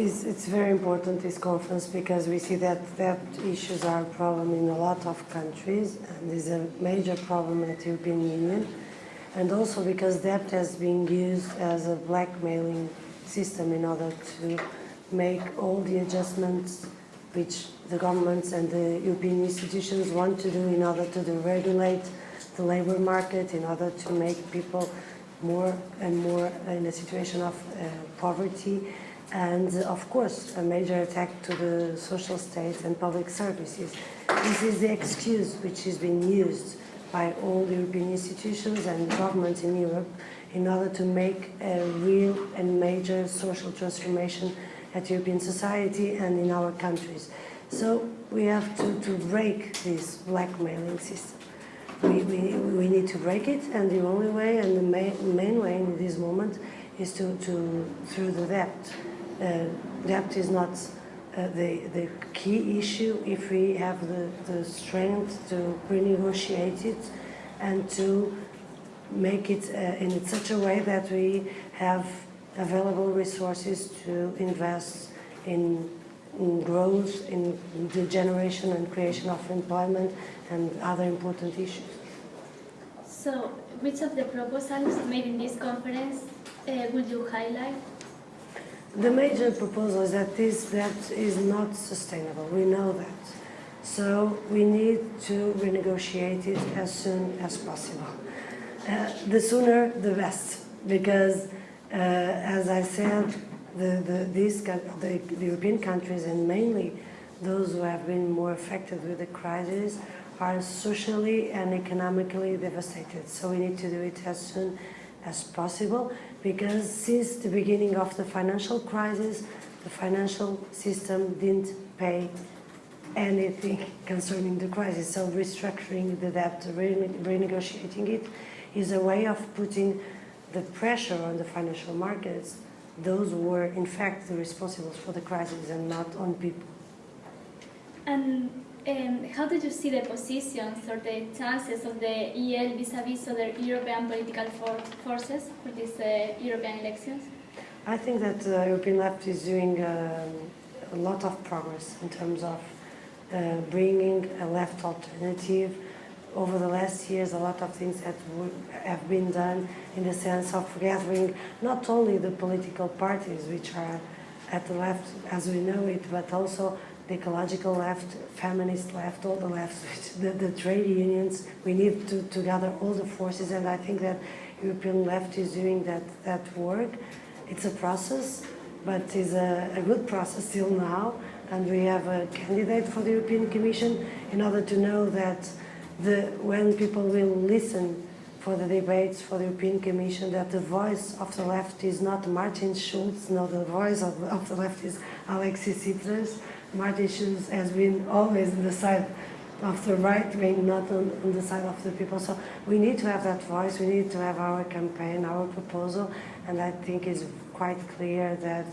It's, it's very important, this conference, because we see that debt issues are a problem in a lot of countries, and is a major problem at the European Union. And also because debt has been used as a blackmailing system in order to make all the adjustments which the governments and the European institutions want to do in order to deregulate the labor market, in order to make people more and more in a situation of uh, poverty and of course a major attack to the social state and public services. This is the excuse which is being used by all the European institutions and governments in Europe in order to make a real and major social transformation at European society and in our countries. So we have to, to break this blackmailing system. We, we, we need to break it and the only way and the main, main way in this moment is to, to through the debt. Uh, debt is not uh, the, the key issue if we have the, the strength to renegotiate it and to make it uh, in such a way that we have available resources to invest in, in growth, in the generation and creation of employment and other important issues. So, which of the proposals made in this conference uh, would you highlight? The major proposal is that this debt is not sustainable. We know that. So we need to renegotiate it as soon as possible. Uh, the sooner, the best, because uh, as I said, the, the, these, the, the European countries and mainly those who have been more affected with the crisis are socially and economically devastated. So we need to do it as soon as possible because since the beginning of the financial crisis, the financial system didn't pay anything concerning the crisis. So restructuring the debt, renegotiating it, is a way of putting the pressure on the financial markets, those who were in fact the responsible for the crisis and not on people. And um, how did you see the positions or the chances of the EL vis-à-vis -vis other European political for forces for these uh, European elections? I think that the European left is doing um, a lot of progress in terms of uh, bringing a left alternative. Over the last years, a lot of things that have been done in the sense of gathering not only the political parties, which are at the left as we know it, but also the ecological left, feminist left, all the left, the, the trade unions. We need to, to gather all the forces, and I think that European left is doing that, that work. It's a process, but it's a, a good process till now, and we have a candidate for the European Commission in order to know that the, when people will listen for the debates for the European Commission that the voice of the left is not Martin Schulz, no, the voice of, of the left is Alexis Tsipras, Schulz has been always on the side of the right wing, not on, on, the side of the people. So we need to have that voice, we need to have our campaign, our proposal, and I think it's quite clear that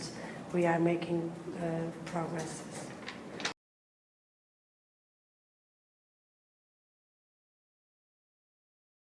we are making uh, progress.